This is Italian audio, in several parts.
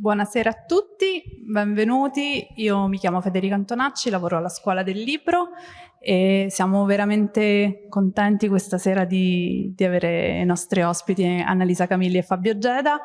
Buonasera a tutti, benvenuti. Io mi chiamo Federica Antonacci, lavoro alla Scuola del Libro e siamo veramente contenti questa sera di, di avere i nostri ospiti Annalisa Camilli e Fabio Geda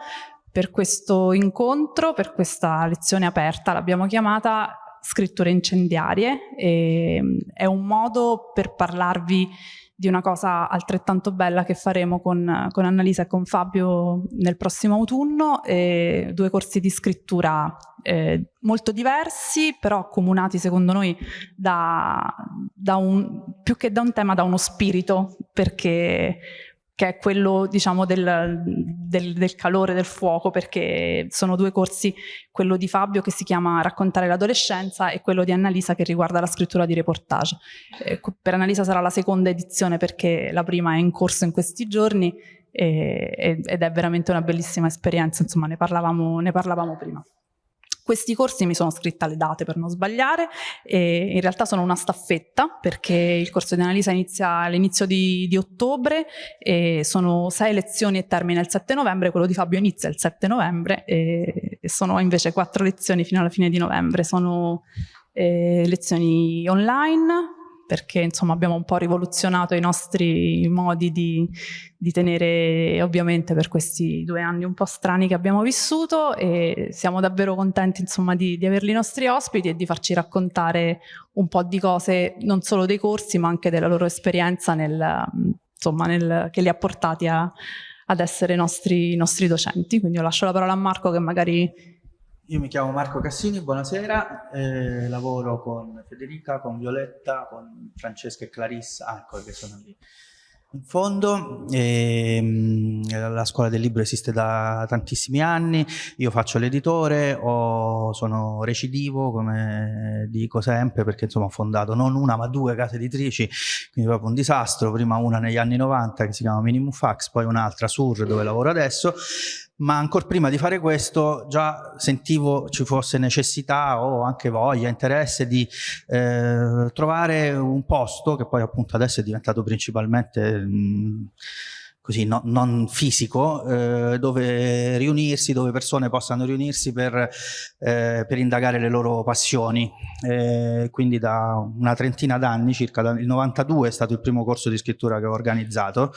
per questo incontro, per questa lezione aperta, l'abbiamo chiamata scritture incendiarie. E, è un modo per parlarvi di una cosa altrettanto bella che faremo con, con Annalisa e con Fabio nel prossimo autunno, due corsi di scrittura eh, molto diversi, però accomunati secondo noi da, da un, più che da un tema, da uno spirito, perché che è quello diciamo del, del, del, calore del fuoco perché sono due corsi, quello di Fabio che si chiama Raccontare l'adolescenza e quello di Annalisa che riguarda la scrittura di reportage. Eh, per Annalisa sarà la seconda edizione perché la prima è in corso in questi giorni e, ed è veramente una bellissima esperienza, insomma ne parlavamo, ne parlavamo prima. Questi corsi mi sono scritta le date per non sbagliare e in realtà sono una staffetta perché il corso di analisi inizia all'inizio di, di, ottobre sono sei lezioni e termina il 7 novembre, quello di Fabio inizia il 7 novembre e, e sono invece quattro lezioni fino alla fine di novembre, sono eh, lezioni online perché insomma abbiamo un po' rivoluzionato i nostri modi di, di, tenere ovviamente per questi due anni un po' strani che abbiamo vissuto e siamo davvero contenti insomma di, di averli i nostri ospiti e di farci raccontare un po' di cose non solo dei corsi ma anche della loro esperienza nel, insomma, nel, che li ha portati a, ad essere nostri, nostri docenti. Quindi io lascio la parola a Marco che magari io mi chiamo Marco Cassini, buonasera, eh, lavoro con Federica, con Violetta, con Francesca e Clarissa, ah, ecco che sono lì in fondo. Ehm, la scuola del libro esiste da tantissimi anni, io faccio l'editore, sono recidivo come dico sempre perché insomma ho fondato non una ma due case editrici, quindi proprio un disastro, prima una negli anni 90 che si chiama Minimum Fax, poi un'altra Sur dove lavoro adesso ma ancora prima di fare questo già sentivo ci fosse necessità o anche voglia, interesse di eh, trovare un posto che poi appunto adesso è diventato principalmente mh, così no, non fisico, eh, dove riunirsi, dove persone possano riunirsi per, eh, per indagare le loro passioni. Eh, quindi da una trentina d'anni, circa il 92 è stato il primo corso di scrittura che ho organizzato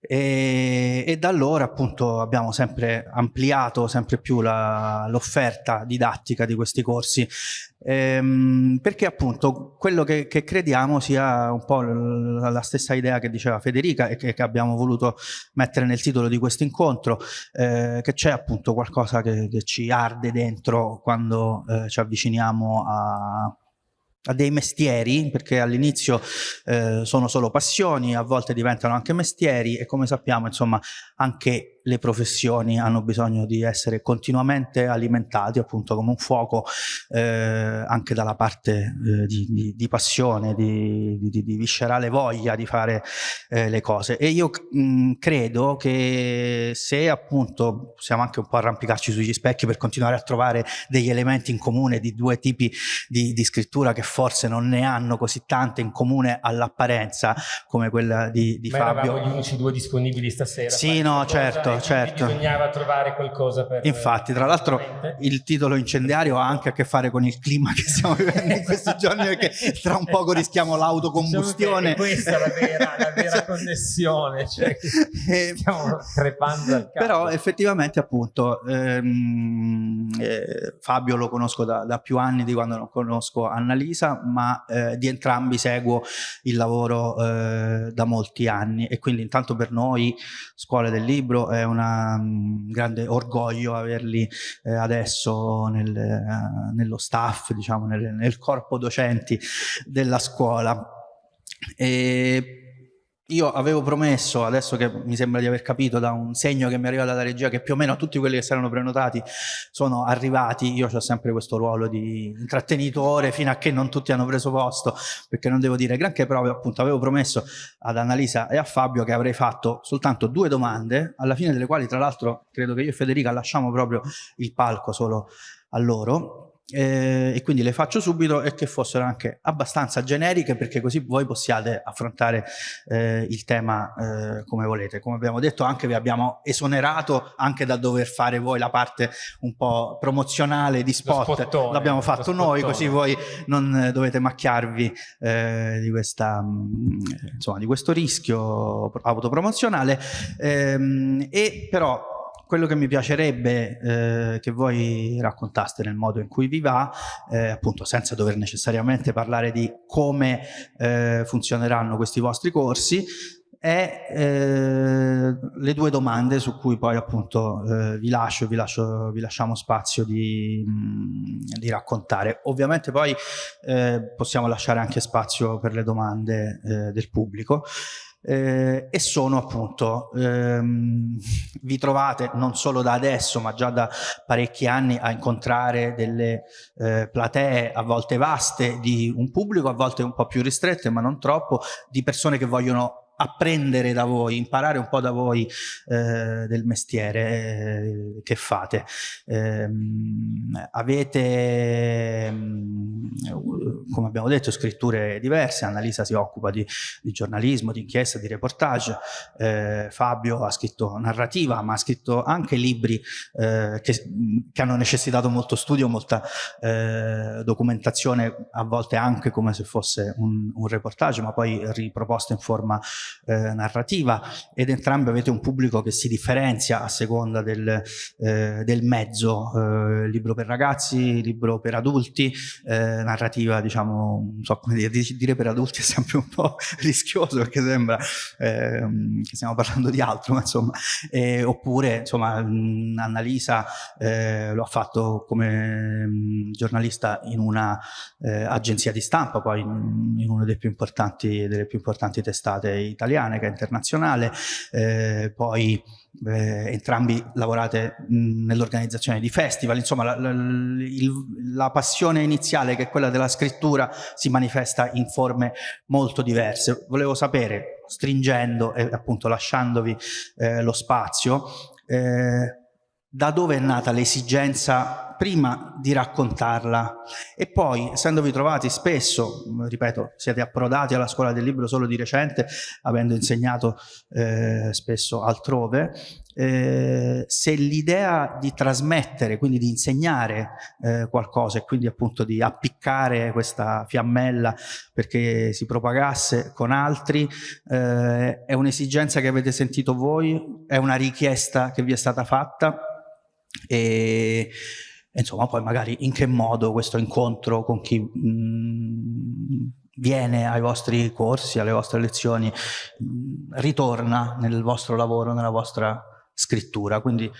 e, e, da allora appunto abbiamo sempre ampliato sempre più l'offerta didattica di questi corsi. Ehm, perché appunto quello che, che, crediamo sia un po' la stessa idea che diceva Federica e che, che abbiamo voluto mettere nel titolo di questo incontro eh, che c'è appunto qualcosa che, che, ci arde dentro quando eh, ci avviciniamo a a dei mestieri, perché all'inizio eh, sono solo passioni, a volte diventano anche mestieri e come sappiamo insomma anche le professioni hanno bisogno di essere continuamente alimentati appunto come un fuoco eh, anche dalla parte eh, di, di, di, passione, di, di, viscerale voglia di fare eh, le cose e io mh, credo che se appunto possiamo anche un po' arrampicarci sugli specchi per continuare a trovare degli elementi in comune di due tipi di, scrittura che forse non ne hanno così tante in comune all'apparenza come quella di, di Ma Fabio. Ma gli unici due disponibili stasera. Sì, no, certo, certo. Bisognava trovare qualcosa per... Infatti, tra l'altro il titolo incendiario ha anche a che fare con il clima che stiamo vivendo in questi giorni perché tra un poco rischiamo l'autocombustione. Diciamo questa è la vera, la vera connessione, cioè e, stiamo crepando al capo. Però effettivamente appunto ehm, eh, Fabio lo conosco da, da, più anni di quando non conosco Annalisa, ma eh, di entrambi seguo il lavoro eh, da molti anni e quindi intanto per noi Scuole del Libro è un grande orgoglio averli eh, adesso nel, eh, nello staff, diciamo, nel, nel, corpo docenti della scuola. E io avevo promesso, adesso che mi sembra di aver capito da un segno che mi arriva dalla regia, che più o meno tutti quelli che si erano prenotati sono arrivati, io ho sempre questo ruolo di intrattenitore fino a che non tutti hanno preso posto, perché non devo dire granché, però appunto avevo promesso ad Annalisa e a Fabio che avrei fatto soltanto due domande, alla fine delle quali tra l'altro credo che io e Federica lasciamo proprio il palco solo a loro, eh, e quindi le faccio subito e che fossero anche abbastanza generiche perché così voi possiate affrontare eh, il tema eh, come volete. Come abbiamo detto anche vi abbiamo esonerato anche da dover fare voi la parte un po' promozionale di spot, l'abbiamo fatto noi così voi non dovete macchiarvi eh, di, questa, mm, insomma, di questo rischio autopromozionale. Ehm, e però quello che mi piacerebbe eh, che voi raccontaste nel modo in cui vi va, eh, appunto senza dover necessariamente parlare di come eh, funzioneranno questi vostri corsi, è eh, le due domande su cui poi appunto eh, vi lascio, vi, lascio, vi lasciamo spazio di, mh, di raccontare. Ovviamente poi eh, possiamo lasciare anche spazio per le domande del pubblico eh, e sono appunto, ehm, vi trovate non solo da adesso ma già da parecchi anni a incontrare delle eh, platee a volte vaste di un pubblico, a volte un po' più ristrette ma non troppo, di persone che vogliono apprendere da voi, imparare un po' da voi eh, del mestiere eh, che fate. Eh, avete, mm, come abbiamo detto, scritture diverse, Annalisa si occupa di, di giornalismo, di inchiesta, di reportage, eh, Fabio ha scritto narrativa, ma ha scritto anche libri eh, che, che, hanno necessitato molto studio, molta documentazione, a volte anche come se fosse un, un reportage, ma poi riproposto in forma eh, narrativa ed entrambi avete un pubblico che si differenzia a seconda del, eh, del mezzo, eh, libro per ragazzi, libro per adulti, eh, narrativa diciamo, non so come dire, dire per adulti è sempre un po' rischioso perché sembra ehm, che stiamo parlando di altro, ma insomma, oppure insomma Annalisa eh, lo ha fatto come giornalista in una eh, agenzia di stampa, poi in, in una delle più importanti, delle più importanti testate italiane che internazionale, eh, poi eh, entrambi lavorate nell'organizzazione di festival, insomma la, la, il, la, passione iniziale che è quella della scrittura si manifesta in forme molto diverse. Volevo sapere, stringendo e appunto lasciandovi eh, lo spazio, eh, da dove è nata l'esigenza prima di raccontarla e poi essendovi trovati spesso, ripeto, siete approdati alla scuola del libro solo di recente, avendo insegnato eh, spesso altrove, eh, se l'idea di trasmettere, quindi di insegnare eh, qualcosa e quindi appunto di appiccare questa fiammella perché si propagasse con altri, eh, è un'esigenza che avete sentito voi? È una richiesta che vi è stata fatta? E insomma poi magari in che modo questo incontro con chi mh, mm, viene ai vostri corsi, alle vostre lezioni, mh, mm, ritorna nel vostro lavoro, nella vostra scrittura. Quindi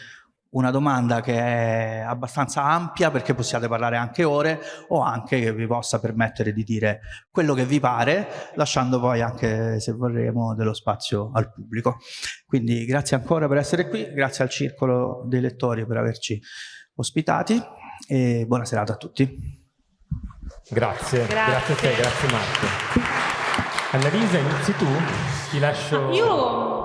una domanda che è abbastanza ampia perché possiate parlare anche ore o anche che vi possa permettere di dire quello che vi pare lasciando poi anche se vorremo dello spazio al pubblico quindi grazie ancora per essere qui grazie al circolo dei lettori per averci ospitati e buona serata a tutti. Grazie, grazie, grazie a te, grazie Marco. Annalisa, inizi tu? Ti lascio... Io ho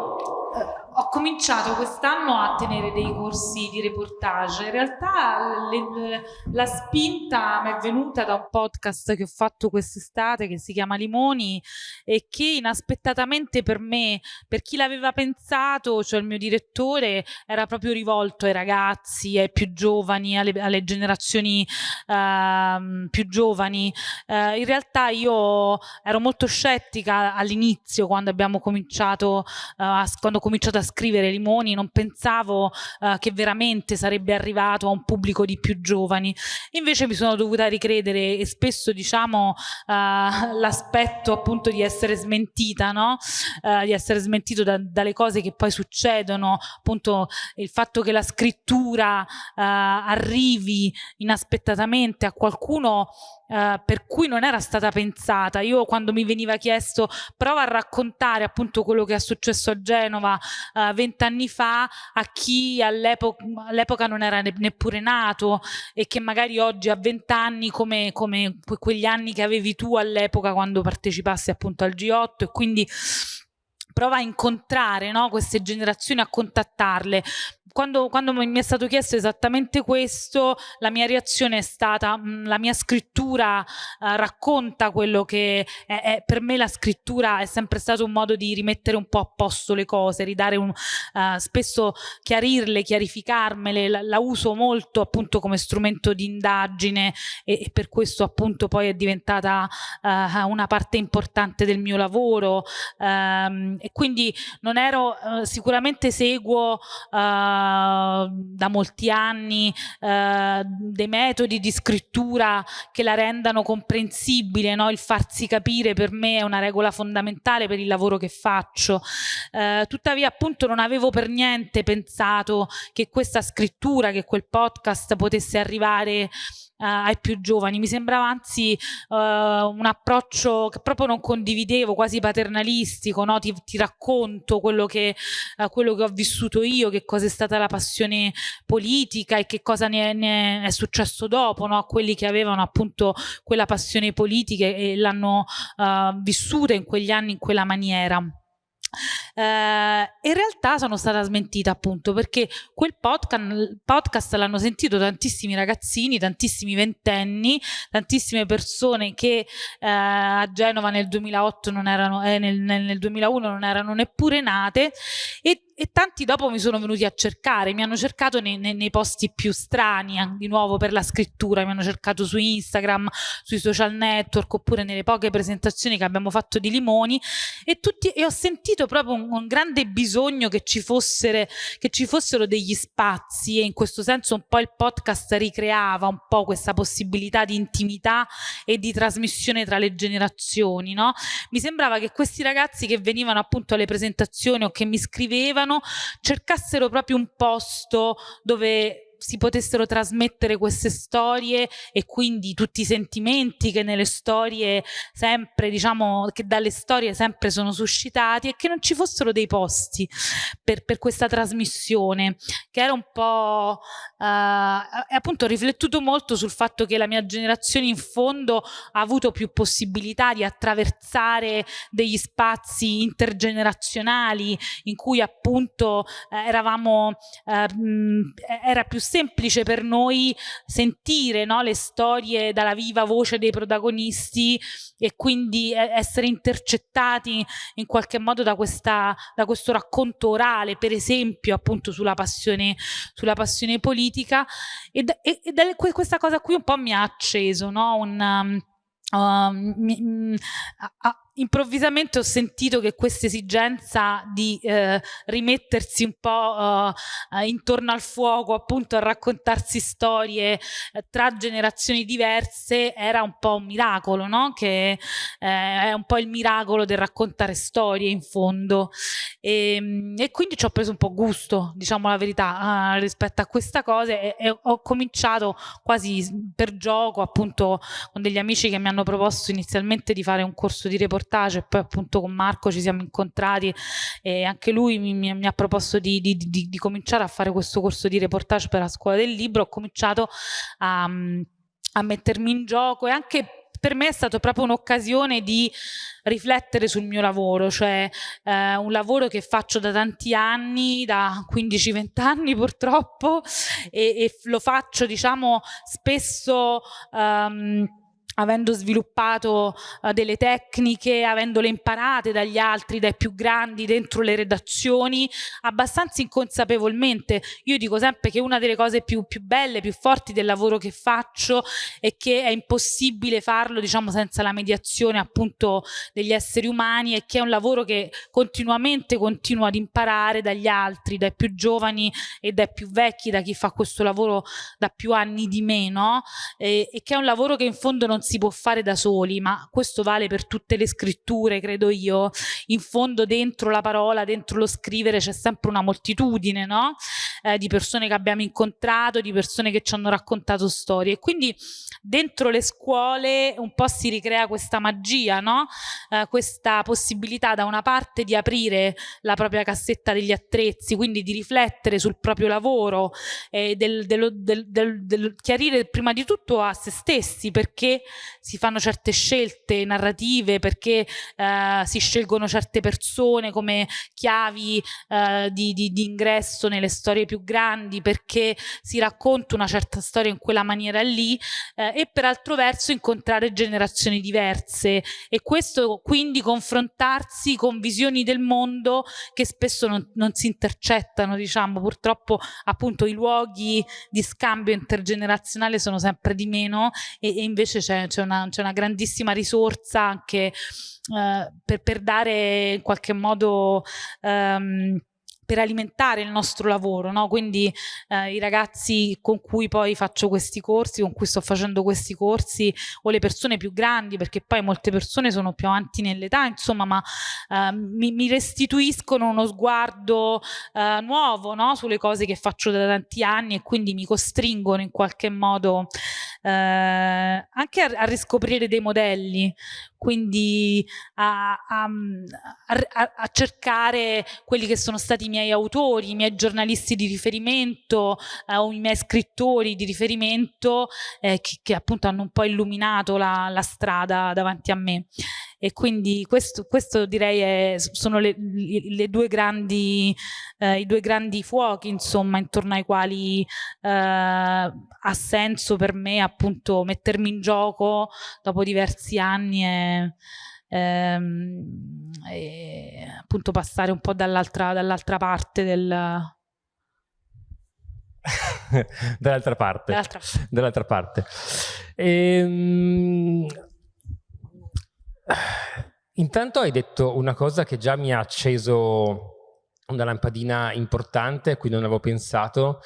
cominciato quest'anno a tenere dei corsi di reportage. In realtà le, la spinta mi è venuta da un podcast che ho fatto quest'estate che si chiama Limoni e che inaspettatamente per me, per chi l'aveva pensato, cioè il mio direttore, era proprio rivolto ai ragazzi, ai più giovani, alle, alle generazioni uh, più giovani. Uh, in realtà io ero molto scettica all'inizio quando abbiamo cominciato, uh, quando ho cominciato a scrivere Limoni non pensavo uh, che veramente sarebbe arrivato a un pubblico di più giovani invece mi sono dovuta ricredere e spesso diciamo uh, l'aspetto appunto di essere smentita no? Uh, di essere smentito da, dalle cose che poi succedono appunto il fatto che la scrittura arrivi inaspettatamente a qualcuno Uh, per cui non era stata pensata. Io quando mi veniva chiesto prova a raccontare appunto quello che è successo a Genova vent'anni uh, fa a chi all'epoca non era ne neppure nato e che magari oggi ha vent'anni come, come quegli anni che avevi tu all'epoca quando partecipassi appunto al G8 e quindi prova a incontrare no, queste generazioni, a contattarle. Quando, quando, mi è stato chiesto esattamente questo, la mia reazione è stata, mh, mm, la mia scrittura uh, racconta quello che è, è, per me la scrittura è sempre stato un modo di rimettere un po' a posto le cose, ridare un, uh, spesso chiarirle, chiarificarmele, la, la, uso molto appunto come strumento di indagine e, e per questo appunto poi è diventata uh, una parte importante del mio lavoro um, e quindi non ero, sicuramente seguo da molti anni eh, dei metodi di scrittura che la rendano comprensibile, no? il farsi capire per me è una regola fondamentale per il lavoro che faccio. Eh, tuttavia appunto non avevo per niente pensato che questa scrittura, che quel podcast potesse arrivare ai più giovani. Mi sembrava anzi uh, un approccio che proprio non condividevo, quasi paternalistico, no? ti, ti, racconto quello che, uh, quello che, ho vissuto io, che cosa è stata la passione politica e che cosa ne, ne è successo dopo, no? a quelli che avevano appunto quella passione politica e l'hanno vissuta in quegli anni in quella maniera. Eh, in realtà sono stata smentita appunto perché quel podcast, podcast l'hanno sentito tantissimi ragazzini, tantissimi ventenni, tantissime persone che eh, a Genova nel 2008 non erano, eh, nel, nel 2001 non erano neppure nate e e tanti dopo mi sono venuti a cercare, mi hanno cercato nei, nei, nei, posti più strani, di nuovo per la scrittura, mi hanno cercato su Instagram, sui social network oppure nelle poche presentazioni che abbiamo fatto di Limoni e, tutti, e ho sentito proprio un, un grande bisogno che ci, fossero, che ci fossero degli spazi e in questo senso un po' il podcast ricreava un po' questa possibilità di intimità e di trasmissione tra le generazioni. No? Mi sembrava che questi ragazzi che venivano appunto alle presentazioni o che mi scrivevano cercassero proprio un posto dove si potessero trasmettere queste storie e quindi tutti i sentimenti che nelle storie sempre, diciamo, che dalle storie sempre sono suscitati e che non ci fossero dei posti per, per questa trasmissione, che era un po', uh, e appunto ho riflettuto molto sul fatto che la mia generazione in fondo ha avuto più possibilità di attraversare degli spazi intergenerazionali in cui appunto eh, eravamo, eh, era più per noi sentire no, le storie dalla viva voce dei protagonisti e quindi essere intercettati in qualche modo da, questa, da questo racconto orale, per esempio appunto sulla passione, sulla passione politica e, e, e questa cosa qui un po' mi ha acceso, no? un, uh, mi, mh, a, improvvisamente ho sentito che questa esigenza di eh, rimettersi un po' eh, intorno al fuoco, appunto a raccontarsi storie eh, tra generazioni diverse, era un po' un miracolo, no? Che eh, è un po' il miracolo del raccontare storie in fondo. E, ehm, e quindi ci ho preso un po' gusto, diciamo la verità, eh, rispetto a questa cosa e, e ho cominciato quasi per gioco, appunto con degli amici che mi hanno proposto inizialmente di fare un corso di reportage reportage poi appunto con Marco ci siamo incontrati e anche lui mi, mi, mi ha proposto di, di, di, di, cominciare a fare questo corso di reportage per la scuola del libro, ho cominciato a, a mettermi in gioco e anche per me è stata proprio un'occasione di riflettere sul mio lavoro, cioè eh, un lavoro che faccio da tanti anni, da 15-20 anni purtroppo, e, e, lo faccio diciamo spesso... Um, avendo sviluppato uh, delle tecniche, avendole imparate dagli altri, dai più grandi dentro le redazioni, abbastanza inconsapevolmente. Io dico sempre che una delle cose più, più belle, più forti del lavoro che faccio è che è impossibile farlo diciamo senza la mediazione appunto degli esseri umani e che è un lavoro che continuamente continua ad imparare dagli altri, dai più giovani e dai più vecchi, da chi fa questo lavoro da più anni di meno e, e che è un lavoro che in fondo non si può fare da soli, ma questo vale per tutte le scritture, credo io. In fondo dentro la parola, dentro lo scrivere c'è sempre una moltitudine, no? Eh, di persone che abbiamo incontrato, di persone che ci hanno raccontato storie. Quindi dentro le scuole un po' si ricrea questa magia, no? Eh, questa possibilità da una parte di aprire la propria cassetta degli attrezzi, quindi di riflettere sul proprio lavoro, eh, del, dello, del, del, del chiarire prima di tutto a se stessi perché si fanno certe scelte narrative, perché eh, si scelgono certe persone come chiavi eh, di, di, di, ingresso nelle storie più grandi, perché si racconta una certa storia in quella maniera lì eh, e per altro verso incontrare generazioni diverse. E questo quindi confrontarsi con visioni del mondo che spesso non, non si intercettano, diciamo, purtroppo appunto i luoghi di scambio intergenerazionale sono sempre di meno e, e invece c'è, una, una, grandissima risorsa anche eh, per, per, dare in qualche modo... Um, per alimentare il nostro lavoro, no? quindi eh, i ragazzi con cui poi faccio questi corsi, con cui sto facendo questi corsi o le persone più grandi, perché poi molte persone sono più avanti nell'età, insomma, ma eh, mi, mi, restituiscono uno sguardo eh, nuovo no? sulle cose che faccio da tanti anni e quindi mi costringono in qualche modo eh, anche a, a riscoprire dei modelli, quindi a, a, a, cercare quelli che sono stati i miei autori, i miei giornalisti di riferimento eh, o i miei scrittori di riferimento eh, che, che, appunto hanno un po' illuminato la, la strada davanti a me e quindi questo, questo direi è, sono le, le due grandi, eh, i due grandi fuochi insomma intorno ai quali eh, ha senso per me appunto mettermi in gioco dopo diversi anni e, ehm, e appunto passare un po' dall'altra dall parte del, dall'altra parte. Dall'altra parte. Ehm, Intanto hai detto una cosa che già mi ha acceso una lampadina importante a cui non avevo pensato,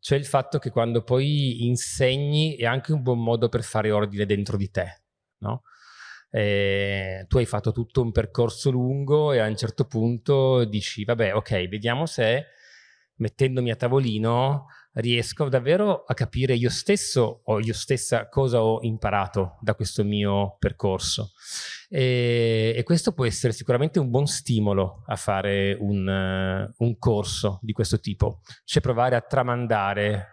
cioè il fatto che quando poi insegni è anche un buon modo per fare ordine dentro di te, no? Eh, tu hai fatto tutto un percorso lungo e a un certo punto dici, vabbè, ok, vediamo se mettendomi a tavolino riesco davvero a capire io stesso o io stessa cosa ho imparato da questo mio percorso. E, e questo può essere sicuramente un buon stimolo a fare un, un corso di questo tipo, cioè provare a tramandare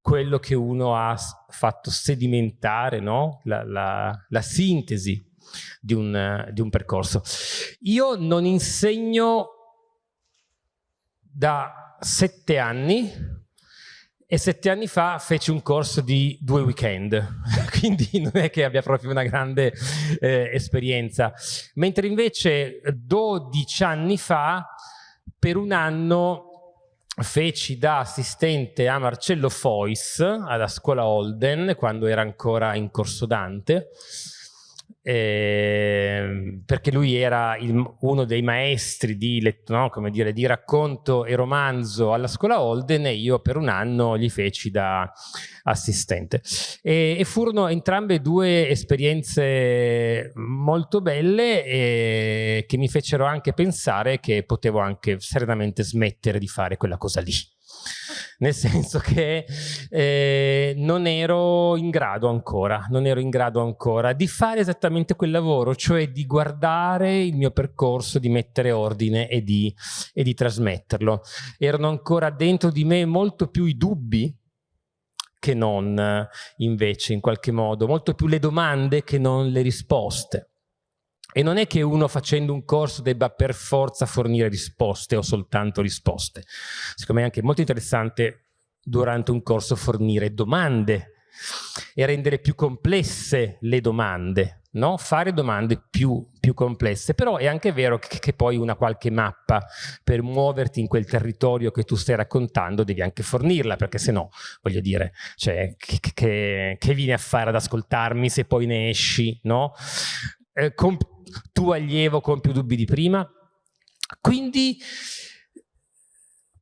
quello che uno ha fatto sedimentare, no? la, la, la sintesi di un, di un percorso. Io non insegno da sette anni e sette anni fa feci un corso di due weekend, quindi non è che abbia proprio una grande eh, esperienza. Mentre invece 12 anni fa, per un anno, feci da assistente a Marcello Fois alla scuola Holden, quando era ancora in corso Dante, eh, perché lui era il, uno dei maestri di, no, dire, di, racconto e romanzo alla scuola Holden e io per un anno gli feci da assistente. E, e furono entrambe due esperienze molto belle e che mi fecero anche pensare che potevo anche serenamente smettere di fare quella cosa lì nel senso che eh, non ero in grado ancora, non ero in grado ancora di fare esattamente quel lavoro, cioè di guardare il mio percorso, di mettere ordine e di, e di trasmetterlo. Erano ancora dentro di me molto più i dubbi che non invece in qualche modo, molto più le domande che non le risposte. E non è che uno facendo un corso debba per forza fornire risposte o soltanto risposte. Secondo me è anche molto interessante durante un corso fornire domande e rendere più complesse le domande, no? fare domande più, più, complesse, però è anche vero che, che, poi una qualche mappa per muoverti in quel territorio che tu stai raccontando devi anche fornirla, perché se no, voglio dire, cioè, che, che, che vieni a fare ad ascoltarmi se poi ne esci, no? Eh, tu allievo con più dubbi di prima. Quindi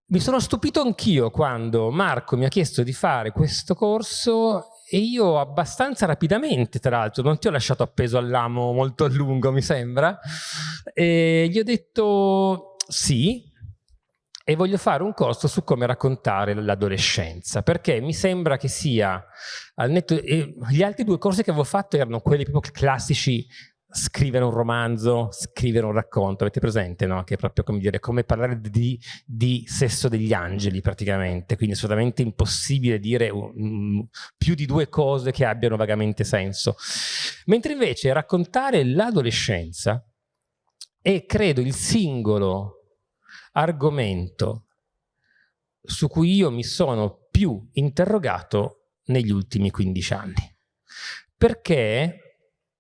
mi sono stupito anch'io quando Marco mi ha chiesto di fare questo corso e io abbastanza rapidamente, tra l'altro, non ti ho lasciato appeso all'amo molto a lungo, mi sembra, e gli ho detto sì, e voglio fare un corso su come raccontare l'adolescenza, perché mi sembra che sia, al netto, gli altri due corsi che avevo fatto erano quelli proprio classici scrivere un romanzo, scrivere un racconto, avete presente, no? Che è proprio come dire, come parlare di, di sesso degli angeli praticamente, quindi è assolutamente impossibile dire um, più di due cose che abbiano vagamente senso. Mentre invece raccontare l'adolescenza è credo il singolo argomento su cui io mi sono più interrogato negli ultimi 15 anni. Perché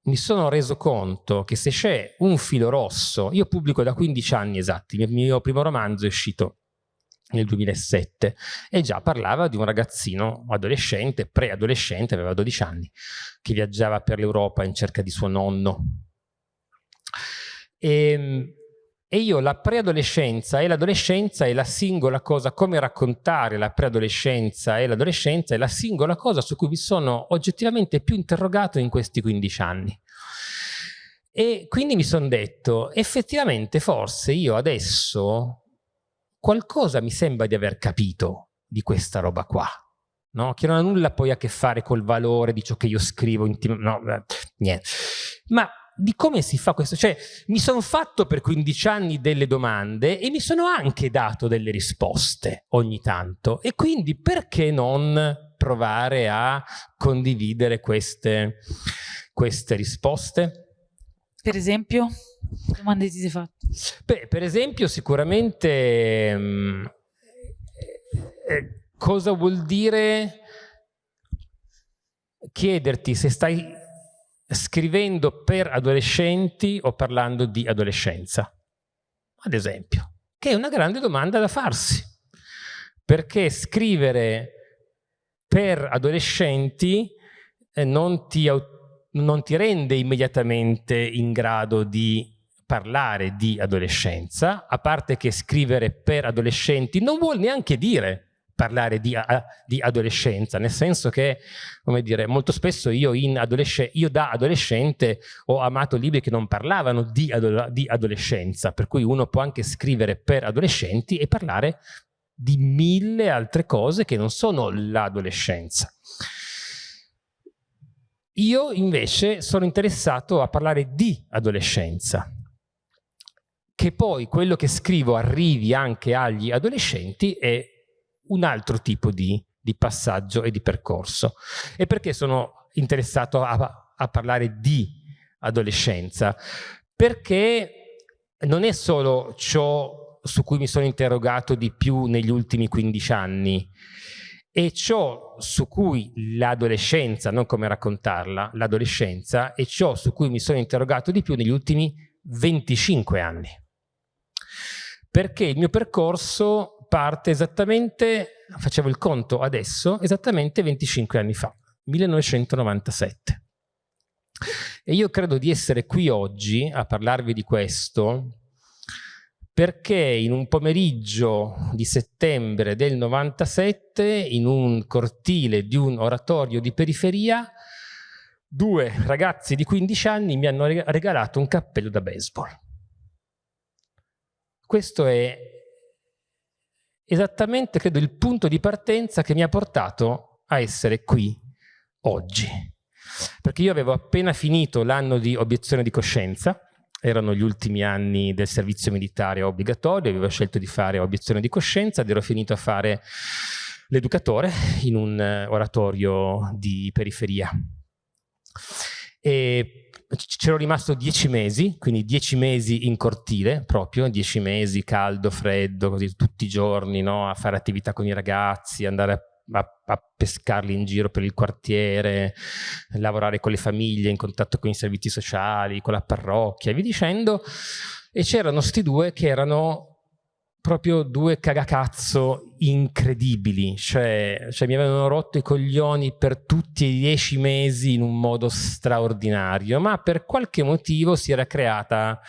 mi sono reso conto che se c'è un filo rosso, io pubblico da 15 anni esatti, il mio primo romanzo è uscito nel 2007 e già parlava di un ragazzino adolescente, preadolescente, aveva 12 anni, che viaggiava per l'Europa in cerca di suo nonno. E, ehm, e io la preadolescenza e l'adolescenza è la singola cosa, come raccontare la preadolescenza e l'adolescenza è la singola cosa su cui mi sono oggettivamente più interrogato in questi 15 anni. E quindi mi sono detto, effettivamente forse io adesso qualcosa mi sembra di aver capito di questa roba qua. No? Che non ha nulla poi a che fare col valore di ciò che io scrivo, no, niente. Ma di come si fa questo. Cioè, mi sono fatto per 15 anni delle domande e mi sono anche dato delle risposte ogni tanto. E quindi perché non provare a condividere queste, queste risposte? Per esempio? Domande ti sei fatte? Beh, per esempio, sicuramente mh, mm, eh, cosa vuol dire chiederti se stai scrivendo per adolescenti o parlando di adolescenza? Ad esempio, che è una grande domanda da farsi, perché scrivere per adolescenti eh, non, ti, non ti rende immediatamente in grado di parlare di adolescenza, a parte che scrivere per adolescenti non vuol neanche dire parlare di, di, adolescenza, nel senso che, come dire, molto spesso io, adolesc io, da adolescente ho amato libri che non parlavano di, ado di adolescenza, per cui uno può anche scrivere per adolescenti e parlare di mille altre cose che non sono l'adolescenza. Io invece sono interessato a parlare di adolescenza, che poi quello che scrivo arrivi anche agli adolescenti è un altro tipo di, di passaggio e di percorso. E perché sono interessato a, a parlare di adolescenza? Perché non è solo ciò su cui mi sono interrogato di più negli ultimi 15 anni, è ciò su cui l'adolescenza, non come raccontarla, l'adolescenza è ciò su cui mi sono interrogato di più negli ultimi 25 anni. Perché il mio percorso parte esattamente, facevo il conto adesso, esattamente 25 anni fa, 1997. E io credo di essere qui oggi a parlarvi di questo perché in un pomeriggio di settembre del 97, in un cortile di un oratorio di periferia, due ragazzi di 15 anni mi hanno regalato un cappello da baseball. Questo è esattamente, credo, il punto di partenza che mi ha portato a essere qui oggi. Perché io avevo appena finito l'anno di obiezione di coscienza, erano gli ultimi anni del servizio militare obbligatorio, avevo scelto di fare obiezione di coscienza ed ero finito a fare l'educatore in un oratorio di periferia. E c'ero rimasto dieci mesi, quindi dieci mesi in cortile proprio, dieci mesi caldo, freddo, così tutti i giorni, no? a fare attività con i ragazzi, andare a a, a, pescarli in giro per il quartiere, lavorare con le famiglie, in contatto con i servizi sociali, con la parrocchia, e via dicendo. E c'erano sti due che erano proprio due cagacazzo incredibili, cioè, cioè, mi avevano rotto i coglioni per tutti i dieci mesi in un modo straordinario, ma per qualche motivo si era creata,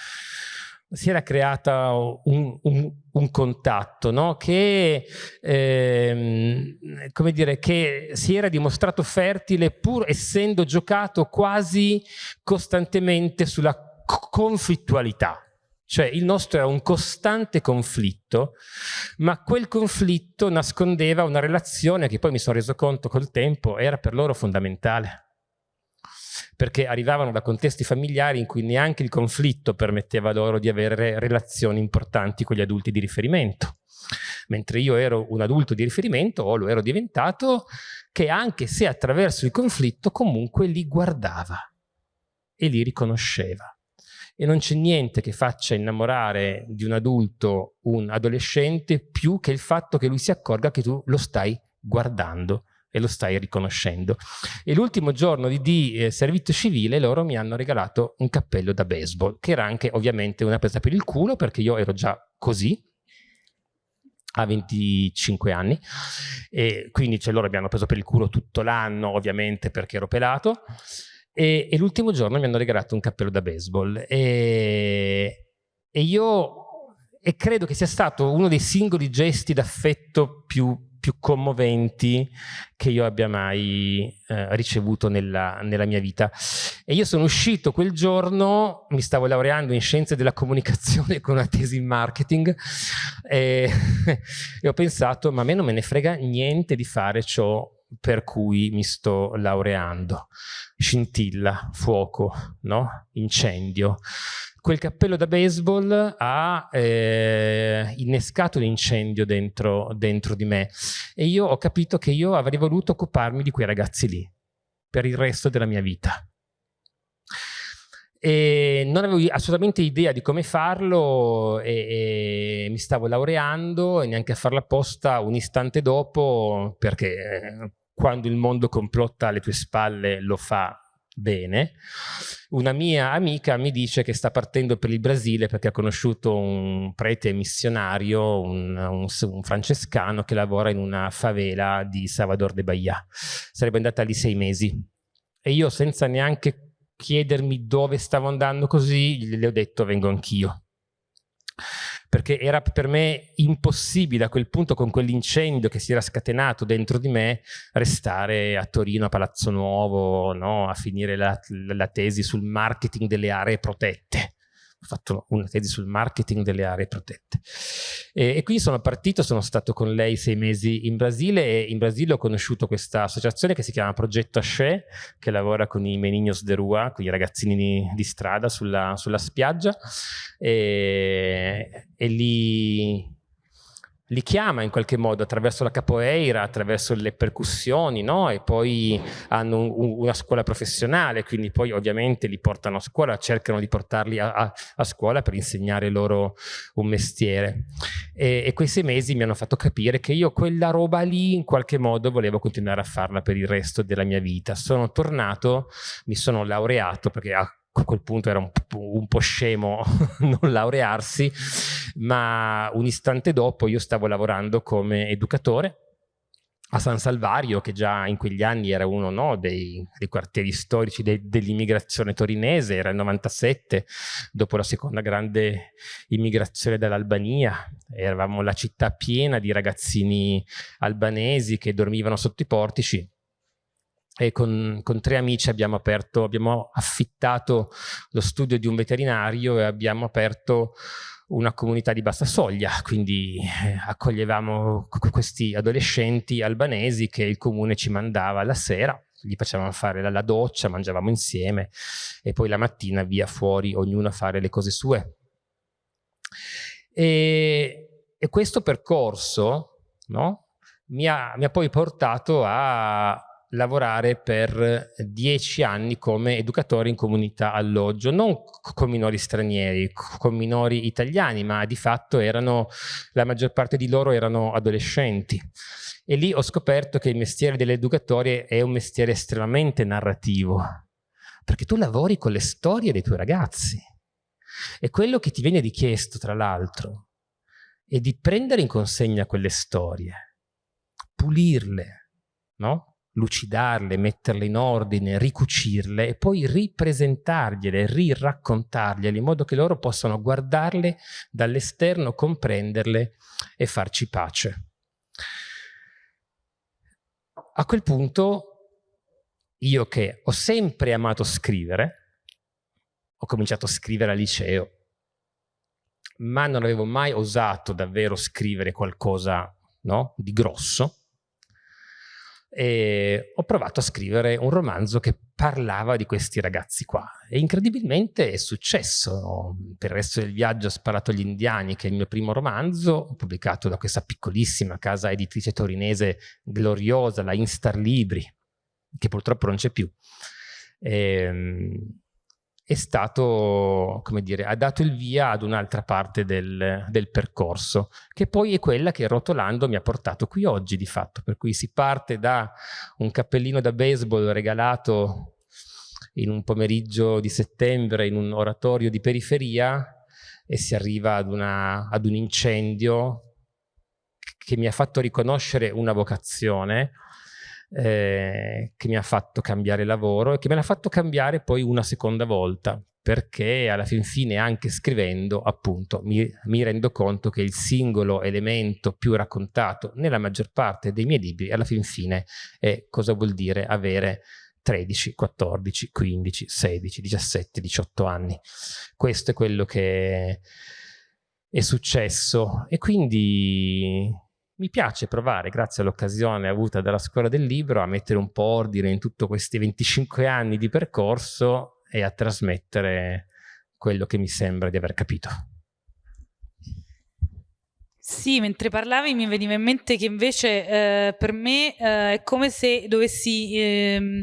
si era creata un, un, un contatto no? che, ehm, come dire, che si era dimostrato fertile pur essendo giocato quasi costantemente sulla conflittualità cioè il nostro era un costante conflitto, ma quel conflitto nascondeva una relazione che poi mi sono reso conto col tempo era per loro fondamentale. perché arrivavano da contesti familiari in cui neanche il conflitto permetteva loro di avere relazioni importanti con gli adulti di riferimento. Mentre io ero un adulto di riferimento, o lo ero diventato, che anche se attraverso il conflitto comunque li guardava e li riconosceva e non c'è niente che faccia innamorare di un adulto un adolescente più che il fatto che lui si accorga che tu lo stai guardando e lo stai riconoscendo. E l'ultimo giorno di, di eh, servizio civile loro mi hanno regalato un cappello da baseball, che era anche ovviamente una presa per il culo perché io ero già così, a 25 anni e quindi cioè, loro mi hanno preso per il culo tutto l'anno ovviamente perché ero pelato e, e l'ultimo giorno mi hanno regalato un cappello da baseball e, e io e credo che sia stato uno dei singoli gesti d'affetto più, più, commoventi che io abbia mai eh, ricevuto nella, nella, mia vita. E io sono uscito quel giorno, mi stavo laureando in scienze della comunicazione con una tesi in marketing e, e ho pensato ma a me non me ne frega niente di fare ciò per cui mi sto laureando. Scintilla, fuoco, no? incendio. Quel cappello da baseball ha eh, innescato l'incendio dentro, dentro di me e io ho capito che io avrei voluto occuparmi di quei ragazzi lì per il resto della mia vita e non avevo assolutamente idea di come farlo e, e, mi stavo laureando e neanche a farla apposta un istante dopo perché eh, quando il mondo complotta alle tue spalle lo fa bene. Una mia amica mi dice che sta partendo per il Brasile perché ha conosciuto un prete missionario, un, un, un francescano che lavora in una favela di Salvador de Bahia. Sarebbe andata lì sei mesi. E io senza neanche chiedermi dove stavo andando così, le ho detto vengo anch'io perché era per me impossibile a quel punto con quell'incendio che si era scatenato dentro di me restare a Torino a Palazzo Nuovo no? a finire la, la tesi sul marketing delle aree protette ho fatto una tesi sul marketing delle aree protette. E, e, quindi sono partito, sono stato con lei sei mesi in Brasile e in Brasile ho conosciuto questa associazione che si chiama Progetto Asce, che lavora con i Meninos de Rua, con i ragazzini di, di strada sulla, sulla spiaggia e, e lì li chiama in qualche modo attraverso la capoeira, attraverso le percussioni, no? E poi hanno un, una scuola professionale, quindi poi ovviamente li portano a scuola, cercano di portarli a, a, a scuola per insegnare loro un mestiere. E, e, quei sei mesi mi hanno fatto capire che io quella roba lì in qualche modo volevo continuare a farla per il resto della mia vita. Sono tornato, mi sono laureato perché a a quel punto era un, un po' scemo non laurearsi, ma un istante dopo io stavo lavorando come educatore a San Salvario, che già in quegli anni era uno no, dei, dei, quartieri storici de, dell'immigrazione torinese, era il 97, dopo la seconda grande immigrazione dall'Albania, eravamo la città piena di ragazzini albanesi che dormivano sotto i portici, e con, con, tre amici abbiamo aperto, abbiamo affittato lo studio di un veterinario e abbiamo aperto una comunità di bassa soglia, quindi eh, accoglievamo questi adolescenti albanesi che il comune ci mandava la sera, gli facevamo fare la, la doccia, mangiavamo insieme e poi la mattina via fuori ognuno a fare le cose sue. E, e questo percorso no, mi, ha, mi ha poi portato a lavorare per dieci anni come educatore in comunità alloggio, non con minori stranieri, con minori italiani, ma di fatto erano, la maggior parte di loro erano adolescenti. E lì ho scoperto che il mestiere dell'educatore è un mestiere estremamente narrativo, perché tu lavori con le storie dei tuoi ragazzi. E quello che ti viene richiesto, tra l'altro, è di prendere in consegna quelle storie, pulirle, no? Lucidarle, metterle in ordine, ricucirle e poi ripresentargliele, riraccontargliele in modo che loro possano guardarle dall'esterno, comprenderle e farci pace. A quel punto io che ho sempre amato scrivere, ho cominciato a scrivere al liceo, ma non avevo mai osato davvero scrivere qualcosa no, di grosso, e ho provato a scrivere un romanzo che parlava di questi ragazzi qua e incredibilmente è successo. Per il resto del viaggio ho sparato agli indiani, che è il mio primo romanzo, pubblicato da questa piccolissima casa editrice torinese gloriosa, la Instar Libri, che purtroppo non c'è più. E, ehm, è stato, come dire, ha dato il via ad un'altra parte del, del, percorso, che poi è quella che rotolando mi ha portato qui oggi di fatto, per cui si parte da un cappellino da baseball regalato in un pomeriggio di settembre in un oratorio di periferia e si arriva ad, una, ad un incendio che mi ha fatto riconoscere una vocazione eh, che mi ha fatto cambiare lavoro e che me l'ha fatto cambiare poi una seconda volta perché alla fin fine anche scrivendo appunto mi, mi, rendo conto che il singolo elemento più raccontato nella maggior parte dei miei libri alla fin fine è cosa vuol dire avere 13, 14, 15, 16, 17, 18 anni. Questo è quello che è successo e quindi mi piace provare, grazie all'occasione avuta dalla scuola del libro, a mettere un po' ordine in tutti questi 25 anni di percorso e a trasmettere quello che mi sembra di aver capito. Sì, mentre parlavi mi veniva in mente che invece eh, per me eh, è come se dovessi... Eh,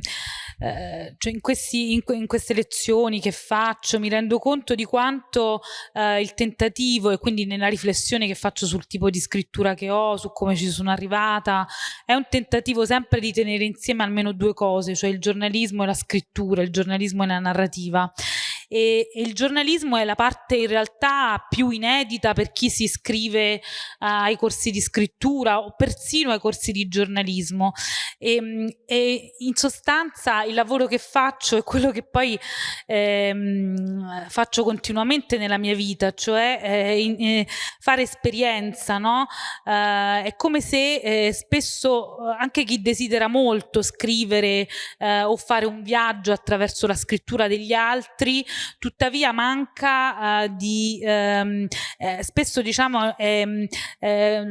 eh, cioè in, questi, in, in, queste lezioni che faccio mi rendo conto di quanto eh, il tentativo e quindi nella riflessione che faccio sul tipo di scrittura che ho, su come ci sono arrivata, è un tentativo sempre di tenere insieme almeno due cose, cioè il giornalismo e la scrittura, il giornalismo e la narrativa e, e, il giornalismo è la parte in realtà più inedita per chi si iscrive uh, ai corsi di scrittura o persino ai corsi di giornalismo e, ehm, e, in sostanza il lavoro che faccio è quello che poi ehm, faccio continuamente nella mia vita cioè eh, in, eh, fare esperienza no? Uh, è come se eh, spesso anche chi desidera molto scrivere eh, o fare un viaggio attraverso la scrittura degli altri tuttavia manca uh, di ehm, eh, spesso diciamo ehm, eh,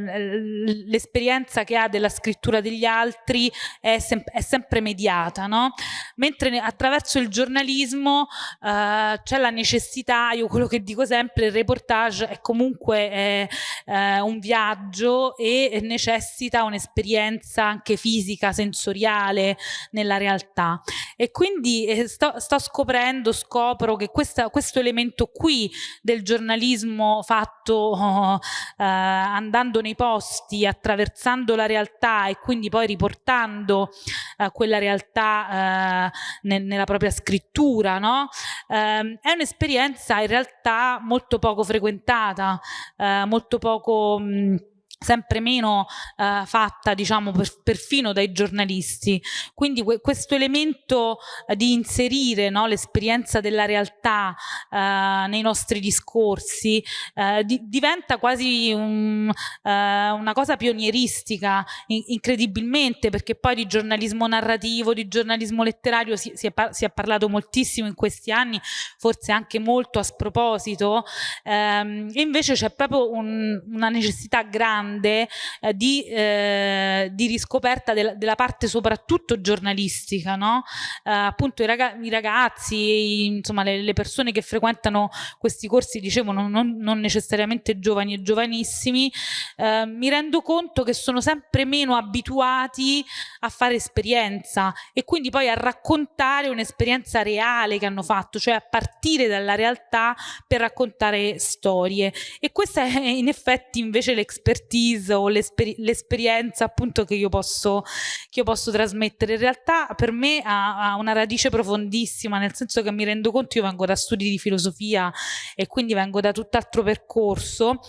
l'esperienza che ha della scrittura degli altri è, sem è sempre mediata no? mentre attraverso il giornalismo uh, c'è la necessità io quello che dico sempre il reportage è comunque eh, eh, un viaggio e necessita un'esperienza anche fisica sensoriale nella realtà e quindi eh, sto, sto scoprendo scopro che questa, questo elemento qui del giornalismo fatto eh, andando nei posti, attraversando la realtà e quindi poi riportando eh, quella realtà eh, ne, nella propria scrittura, no? Ehm, è un'esperienza in realtà molto poco frequentata, eh, molto poco... Mh, sempre meno eh, fatta diciamo per, perfino dai giornalisti. Quindi que questo elemento eh, di inserire no, l'esperienza della realtà eh, nei nostri discorsi eh, di diventa quasi un, eh, una cosa pionieristica in incredibilmente perché poi di giornalismo narrativo di giornalismo letterario si, si, è, si è, parlato moltissimo in questi anni forse anche molto a sproposito. Ehm, e invece c'è proprio un, una necessità grande grande eh, di, eh, di, riscoperta del, della parte soprattutto giornalistica, no? eh, appunto i, raga i ragazzi, insomma le, le, persone che frequentano questi corsi, dicevo non, non, non necessariamente giovani e giovanissimi, eh, mi rendo conto che sono sempre meno abituati a fare esperienza e quindi poi a raccontare un'esperienza reale che hanno fatto, cioè a partire dalla realtà per raccontare storie e questa è in effetti invece l'expertise l'expertise o l'esper l'esperienza appunto che io, posso, che io posso trasmettere. In realtà per me ha, ha, una radice profondissima, nel senso che mi rendo conto, io vengo da studi di filosofia e quindi vengo da tutt'altro percorso,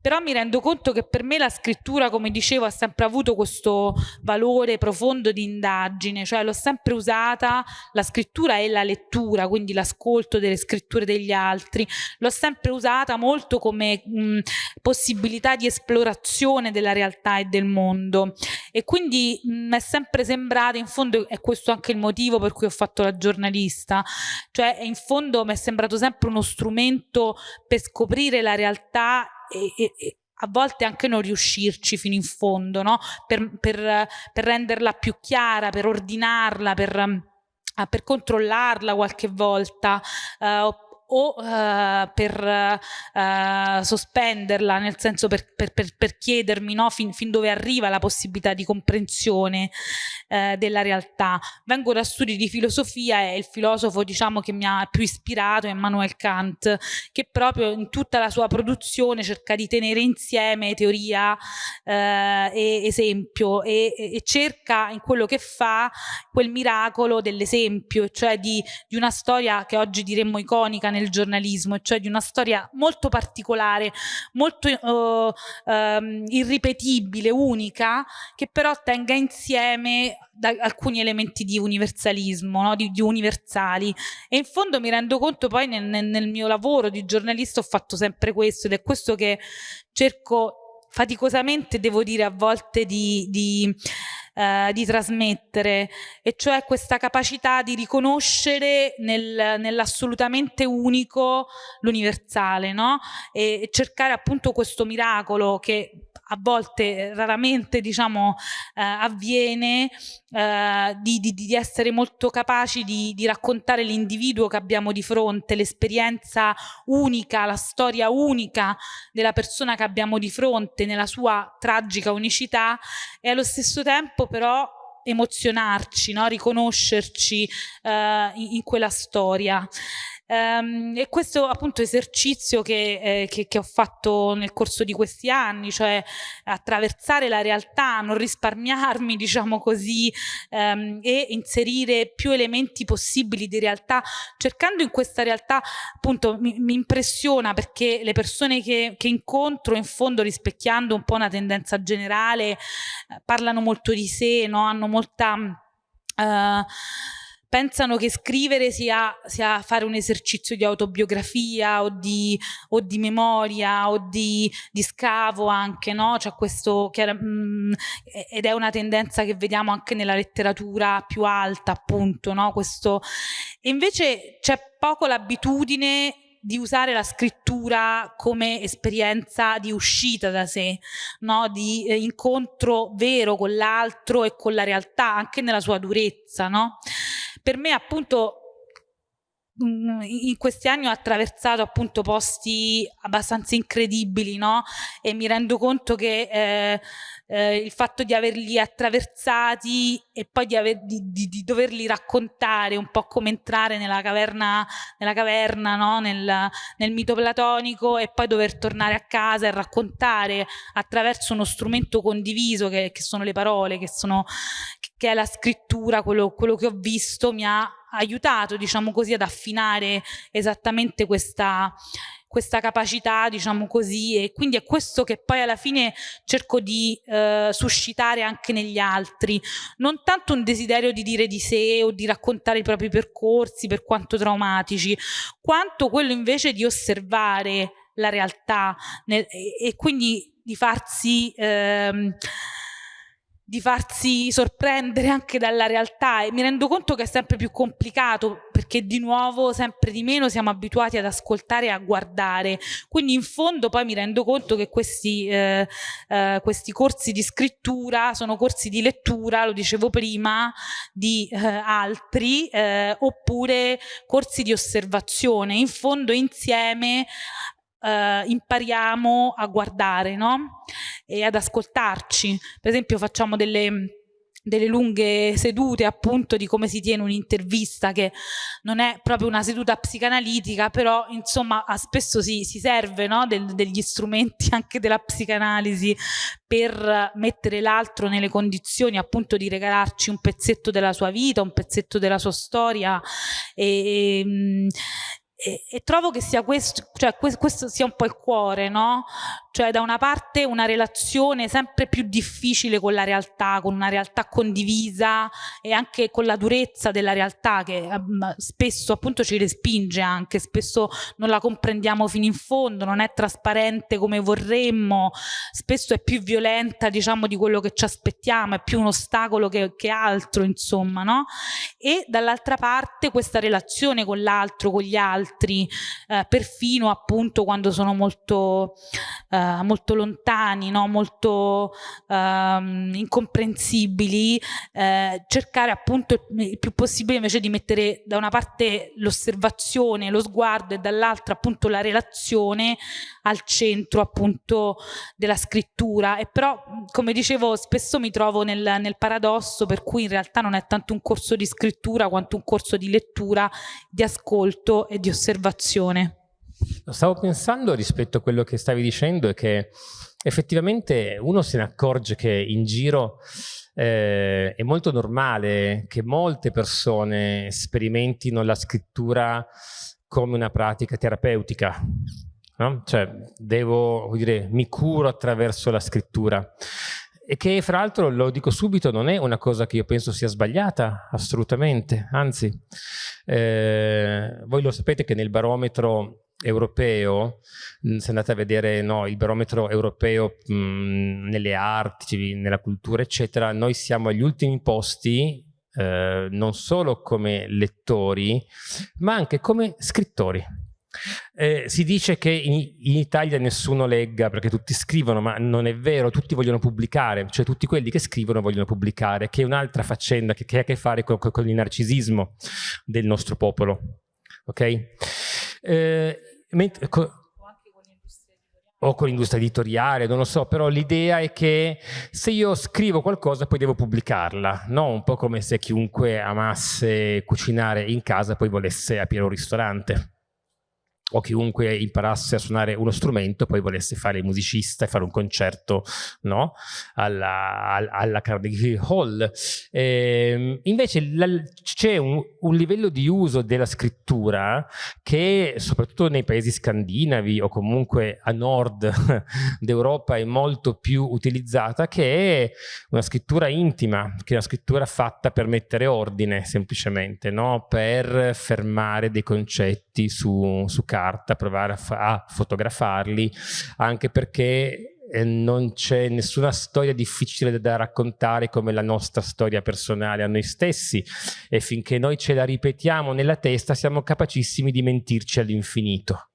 però mi rendo conto che per me la scrittura, come dicevo, ha sempre avuto questo valore profondo di indagine, cioè l'ho sempre usata, la scrittura e la lettura, quindi l'ascolto delle scritture degli altri, l'ho sempre usata molto come mh, possibilità di esplorazione percezione della realtà e del mondo. E quindi mi è sempre sembrato, in fondo è questo anche il motivo per cui ho fatto la giornalista, cioè in fondo mi è sembrato sempre uno strumento per scoprire la realtà e, e, a volte anche non riuscirci fino in fondo, no? per, per, per renderla più chiara, per ordinarla, per Uh, per controllarla qualche volta. Uh, o uh, per uh, sospenderla, nel senso per, per, per, per chiedermi no, fin, fin, dove arriva la possibilità di comprensione uh, della realtà. Vengo da studi di filosofia e il filosofo diciamo, che mi ha più ispirato è Immanuel Kant, che proprio in tutta la sua produzione cerca di tenere insieme teoria e esempio e, e, cerca in quello che fa quel miracolo dell'esempio, cioè di, di una storia che oggi diremmo iconica nel giornalismo, cioè di una storia molto particolare, molto uh, um, irripetibile, unica, che però tenga insieme alcuni elementi di universalismo, no? di, di, universali. E in fondo mi rendo conto poi nel, nel mio lavoro di giornalista ho fatto sempre questo ed è questo che cerco faticosamente, devo dire, a volte di, di eh, di trasmettere, e cioè questa capacità di riconoscere nel, nell'assolutamente unico l'universale, no? E, e cercare appunto questo miracolo che a volte raramente diciamo eh, avviene eh, di, di, di, essere molto capaci di, di raccontare l'individuo che abbiamo di fronte, l'esperienza unica, la storia unica della persona che abbiamo di fronte nella sua tragica unicità e allo stesso tempo però emozionarci, no? riconoscerci eh, in, in quella storia. Um, e questo appunto esercizio che, eh, che, che, ho fatto nel corso di questi anni, cioè attraversare la realtà, non risparmiarmi diciamo così um, e inserire più elementi possibili di realtà, cercando in questa realtà appunto mi, mi impressiona perché le persone che, che, incontro in fondo rispecchiando un po' una tendenza generale eh, parlano molto di sé, no? hanno molta... Uh, pensano che scrivere sia, sia, fare un esercizio di autobiografia o di, o di memoria o di, di, scavo anche, no? Cioè questo, che, mh, ed è una tendenza che vediamo anche nella letteratura più alta, appunto, no? Questo, e invece c'è poco l'abitudine di usare la scrittura come esperienza di uscita da sé, no? di eh, incontro vero con l'altro e con la realtà, anche nella sua durezza. No? Per me appunto mm, in questi anni ho attraversato appunto posti abbastanza incredibili, no? E mi rendo conto che eh, eh, il fatto di averli attraversati e poi di, aver, di, di, di, doverli raccontare, un po' come entrare nella caverna, nella caverna no? nel, nel mito platonico e poi dover tornare a casa e raccontare attraverso uno strumento condiviso che, che sono le parole, che, sono, che è la scrittura, quello, quello che ho visto mi ha aiutato, diciamo così, ad affinare esattamente questa questa capacità, diciamo così, e quindi è questo che poi alla fine cerco di eh, suscitare anche negli altri, non tanto un desiderio di dire di sé o di raccontare i propri percorsi, per quanto traumatici, quanto quello invece di osservare la realtà nel, e, e, quindi di farsi... Ehm, di farsi sorprendere anche dalla realtà. E mi rendo conto che è sempre più complicato perché di nuovo sempre di meno siamo abituati ad ascoltare e a guardare. Quindi in fondo poi mi rendo conto che questi, eh, eh, questi corsi di scrittura sono corsi di lettura, lo dicevo prima, di eh, altri eh, oppure corsi di osservazione. In fondo insieme eh, impariamo a guardare no? e ad ascoltarci. Per esempio facciamo delle delle lunghe sedute appunto di come si tiene un'intervista che non è proprio una seduta psicanalitica però insomma spesso si, si serve no? Del, degli strumenti anche della psicanalisi per mettere l'altro nelle condizioni appunto di regalarci un pezzetto della sua vita, un pezzetto della sua storia e, e e, trovo che sia questo, cioè questo sia un po' il cuore, no? Cioè da una parte una relazione sempre più difficile con la realtà, con una realtà condivisa e anche con la durezza della realtà che um, spesso appunto ci respinge anche, spesso non la comprendiamo fino in fondo, non è trasparente come vorremmo, spesso è più violenta diciamo di quello che ci aspettiamo, è più un ostacolo che, che altro insomma, no? E dall'altra parte questa relazione con l'altro, con gli altri, altri, eh, perfino appunto quando sono molto, eh, molto lontani, no? molto ehm, incomprensibili, eh, cercare appunto il più possibile invece di mettere da una parte l'osservazione, lo sguardo e dall'altra appunto la relazione al centro appunto della scrittura e però come dicevo spesso mi trovo nel, nel paradosso per cui in realtà non è tanto un corso di scrittura quanto un corso di lettura, di ascolto e di osservazione. Stavo pensando rispetto a quello che stavi dicendo e che effettivamente uno se ne accorge che in giro eh, è molto normale che molte persone sperimentino la scrittura come una pratica terapeutica. No? Cioè, devo dire, mi curo attraverso la scrittura. E che fra l'altro lo dico subito non è una cosa che io penso sia sbagliata assolutamente. Anzi eh, voi lo sapete che nel barometro europeo se andate a vedere no, il barometro europeo mh, nelle arti nella cultura eccetera noi siamo agli ultimi posti eh, non solo come lettori ma anche come scrittori eh, si dice che in, in, Italia nessuno legga perché tutti scrivono, ma non è vero, tutti vogliono pubblicare, cioè tutti quelli che scrivono vogliono pubblicare, che è un'altra faccenda che, che, ha a che fare con, con, il narcisismo del nostro popolo. Ok? Eh, o con l'industria editoriale, non lo so, però l'idea è che se io scrivo qualcosa poi devo pubblicarla, no? un po' come se chiunque amasse cucinare in casa poi volesse aprire un ristorante o chiunque imparasse a suonare uno strumento poi volesse fare il musicista e fare un concerto no? alla, alla, Carnegie Hall. E, ehm, invece c'è un, un, livello di uso della scrittura che soprattutto nei paesi scandinavi o comunque a nord d'Europa è molto più utilizzata che è una scrittura intima, che è una scrittura fatta per mettere ordine semplicemente, no? per fermare dei concetti su, su carta carta, provare a, a fotografarli, anche perché eh, non c'è nessuna storia difficile da raccontare come la nostra storia personale a noi stessi e finché noi ce la ripetiamo nella testa siamo capacissimi di mentirci all'infinito.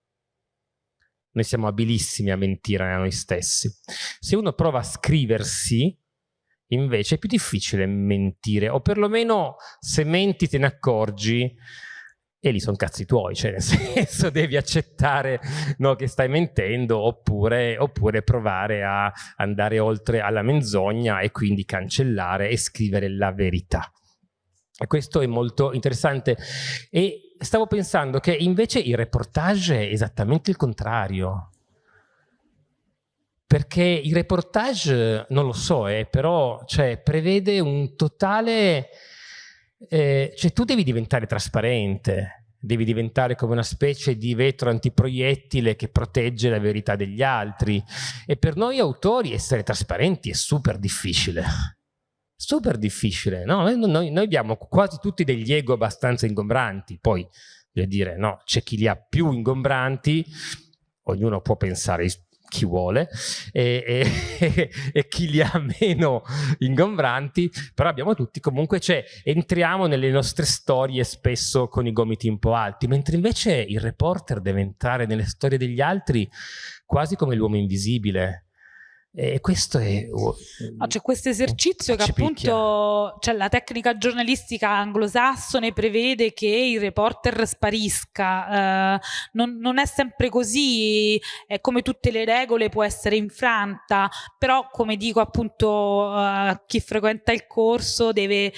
Noi siamo abilissimi a mentire a noi stessi. Se uno prova a scriversi, invece è più difficile mentire, o perlomeno se menti te ne accorgi, e lì sono cazzi tuoi, cioè nel senso devi accettare no, che stai mentendo oppure, oppure, provare a andare oltre alla menzogna e quindi cancellare e scrivere la verità. Questo è molto interessante e stavo pensando che invece il reportage è esattamente il contrario. Perché il reportage, non lo so, eh, però cioè, prevede un totale eh, cioè tu devi diventare trasparente, devi diventare come una specie di vetro antiproiettile che protegge la verità degli altri. E per noi autori essere trasparenti è super difficile. Super difficile no? noi, noi abbiamo quasi tutti degli ego abbastanza ingombranti. Poi voglio dire no c'è chi li ha più ingombranti ognuno può pensare chi vuole e, e, e, chi li ha meno ingombranti, però abbiamo tutti. Comunque, cioè entriamo nelle nostre storie spesso con i gomiti un po' alti, mentre invece il reporter deve entrare nelle storie degli altri quasi come l'uomo invisibile, e questo è... No, c'è questo esercizio che appunto cioè, la tecnica giornalistica anglosassone prevede che il reporter sparisca. Eh, non, non, è sempre così, è come tutte le regole può essere infranta, però come dico appunto uh, chi frequenta il corso deve,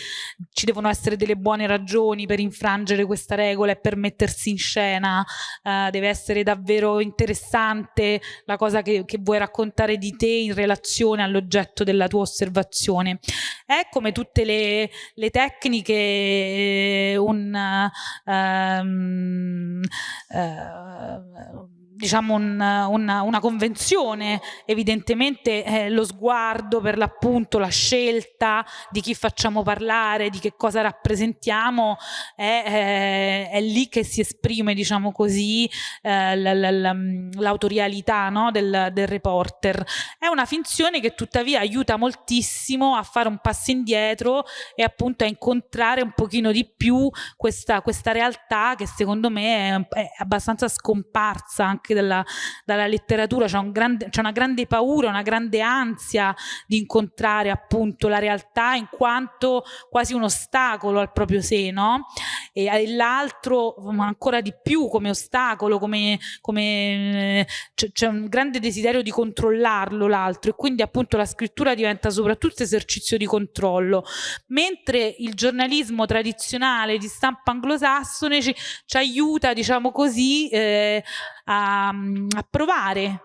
ci devono essere delle buone ragioni per infrangere questa regola e per mettersi in scena. Uh, deve essere davvero interessante la cosa che, che vuoi raccontare di te in relazione all'oggetto della tua osservazione. È come tutte le, le tecniche eh, un... Um, uh, diciamo un, una, una, convenzione, evidentemente eh, lo sguardo per l'appunto, la scelta di chi facciamo parlare, di che cosa rappresentiamo, è, è, è lì che si esprime, diciamo così, eh, l'autorialità no? del, del reporter. È una finzione che tuttavia aiuta moltissimo a fare un passo indietro e appunto a incontrare un pochino di più questa, questa realtà che secondo me è, è abbastanza scomparsa anche dalla, dalla letteratura, c'è un una grande paura, una grande ansia di incontrare appunto la realtà in quanto quasi un ostacolo al proprio sé, no? E l'altro ancora di più come ostacolo, come, come c'è un grande desiderio di controllarlo l'altro e quindi appunto la scrittura diventa soprattutto esercizio di controllo, mentre il giornalismo tradizionale di stampa anglosassone ci, ci aiuta, diciamo così, eh, a, a provare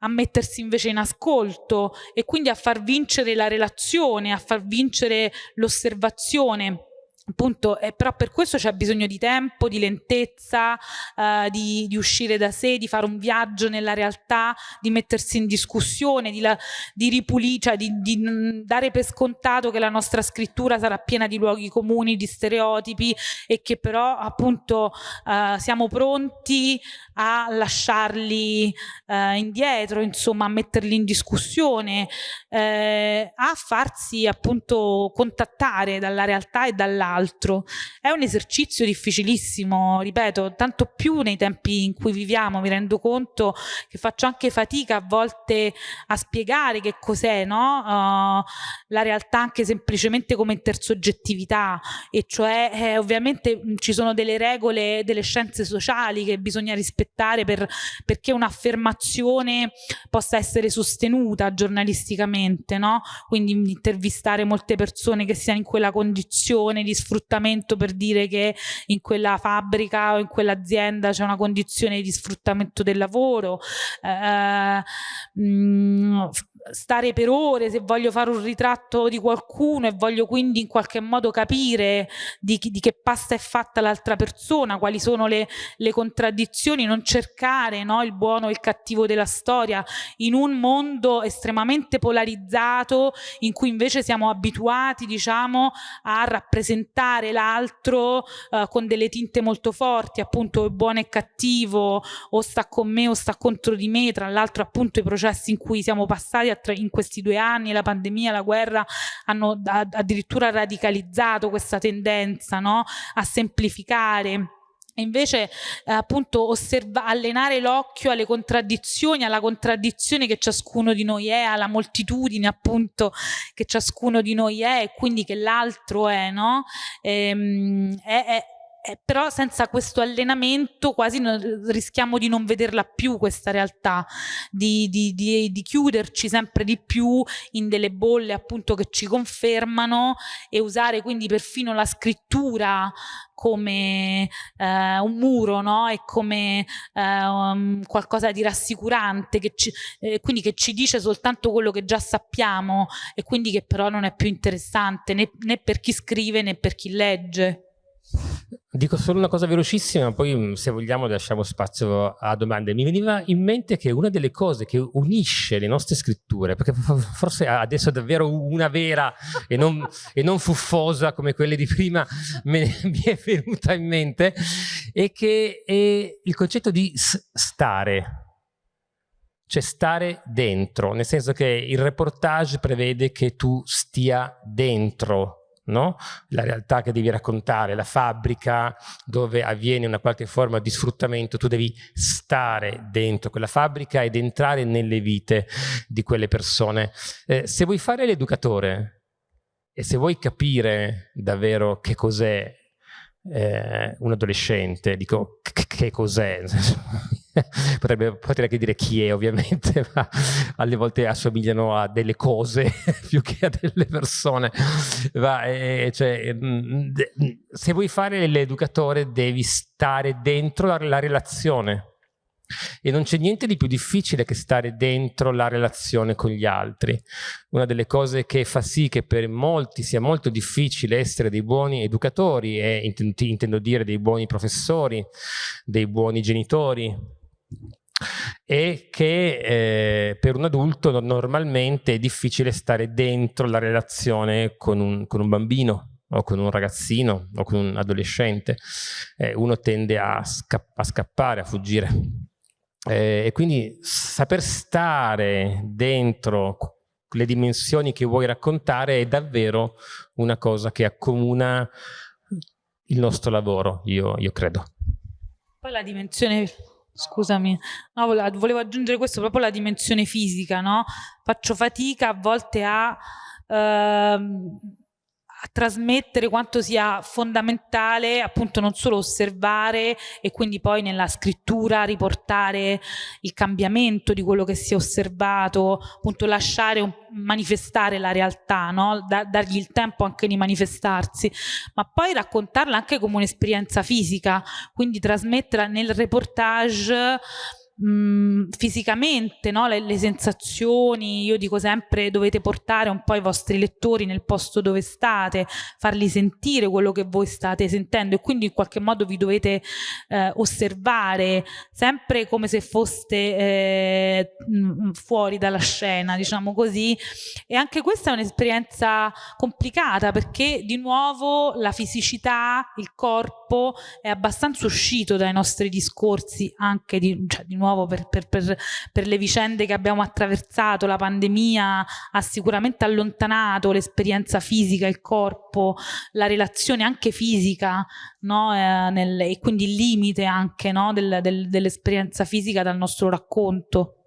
a mettersi invece in ascolto e quindi a far vincere la relazione, a far vincere l'osservazione appunto, eh, però per questo c'è bisogno di tempo, di lentezza, eh, di, di, uscire da sé, di fare un viaggio nella realtà, di mettersi in discussione, di, la, di ripulire, cioè di, di, dare per scontato che la nostra scrittura sarà piena di luoghi comuni, di stereotipi e che però appunto eh, siamo pronti a lasciarli eh, indietro, insomma a metterli in discussione, eh, a farsi appunto contattare dalla realtà e dall'altro altro. È un esercizio difficilissimo, ripeto, tanto più nei tempi in cui viviamo, mi rendo conto che faccio anche fatica a volte a spiegare che cos'è no? uh, la realtà anche semplicemente come intersoggettività e cioè eh, ovviamente ci sono delle regole delle scienze sociali che bisogna rispettare per, perché un'affermazione possa essere sostenuta giornalisticamente, no? quindi intervistare molte persone che siano in quella condizione di per dire che in quella fabbrica o in quell'azienda c'è una condizione di sfruttamento del lavoro, eh, mh, mm, stare per ore se voglio fare un ritratto di qualcuno e voglio quindi in qualche modo capire di, di che pasta è fatta l'altra persona, quali sono le, le contraddizioni, non cercare no, il buono e il cattivo della storia in un mondo estremamente polarizzato in cui invece siamo abituati diciamo a rappresentare l'altro uh, con delle tinte molto forti, appunto buono e cattivo o sta con me o sta contro di me, tra l'altro appunto i processi in cui siamo passati in questi due anni, la pandemia, la guerra, hanno addirittura radicalizzato questa tendenza no? a semplificare. Invece eh, appunto osserva, allenare l'occhio alle contraddizioni, alla contraddizione che ciascuno di noi è, alla moltitudine appunto che ciascuno di noi è e quindi che l'altro è, no? Ehm, è, è eh, però senza questo allenamento quasi no, rischiamo di non vederla più questa realtà, di, di, di, di, chiuderci sempre di più in delle bolle appunto che ci confermano e usare quindi perfino la scrittura come eh, un muro no? e come eh, um, qualcosa di rassicurante, che ci, eh, quindi che ci dice soltanto quello che già sappiamo e quindi che però non è più interessante né, né per chi scrive né per chi legge. Dico solo una cosa velocissima, poi mm, se vogliamo lasciamo spazio a domande. Mi veniva in mente che una delle cose che unisce le nostre scritture, perché forse adesso è davvero una vera e non, e non fuffosa come quelle di prima me, mi è venuta in mente, è che è il concetto di stare, cioè stare dentro, nel senso che il reportage prevede che tu stia dentro no? la realtà che devi raccontare, la fabbrica dove avviene una qualche forma di sfruttamento, tu devi stare dentro quella fabbrica ed entrare nelle vite di quelle persone. Eh, se vuoi fare l'educatore e se vuoi capire davvero che cos'è eh, un adolescente, dico che cos'è? Potrebbe, potrei anche dire chi è ovviamente, ma alle volte assomigliano a delle cose più che a delle persone. Ma, eh, cioè, mm, se vuoi fare l'educatore devi stare dentro la, la relazione e non c'è niente di più difficile che stare dentro la relazione con gli altri. Una delle cose che fa sì che per molti sia molto difficile essere dei buoni educatori e intendo dire dei buoni professori, dei buoni genitori, e che eh, per un adulto normalmente è difficile stare dentro la relazione con un, con un bambino o con un ragazzino o con un adolescente, eh, uno tende a, sca a, scappare, a fuggire. Eh, e quindi saper stare dentro le dimensioni che vuoi raccontare è davvero una cosa che accomuna il nostro lavoro, io, io credo. Poi la dimensione scusami, no, volevo aggiungere questo, proprio la dimensione fisica, no? Faccio fatica a volte a ehm, a trasmettere quanto sia fondamentale appunto non solo osservare e quindi poi nella scrittura riportare il cambiamento di quello che si è osservato, appunto lasciare un, manifestare la realtà, no? da, dargli il tempo anche di manifestarsi, ma poi raccontarla anche come un'esperienza fisica, quindi trasmetterla nel reportage mh, fisicamente, no? le, le, sensazioni, io dico sempre dovete portare un po' i vostri lettori nel posto dove state, farli sentire quello che voi state sentendo e quindi in qualche modo vi dovete eh, osservare sempre come se foste eh, fuori dalla scena, diciamo così. E anche questa è un'esperienza complicata perché di nuovo la fisicità, il corpo è abbastanza uscito dai nostri discorsi anche di, cioè, di nuovo nuovo per, per, per, per, le vicende che abbiamo attraversato, la pandemia ha sicuramente allontanato l'esperienza fisica, il corpo, la relazione anche fisica no? eh, nel, e quindi il limite anche no? del, del, dell'esperienza fisica dal nostro racconto.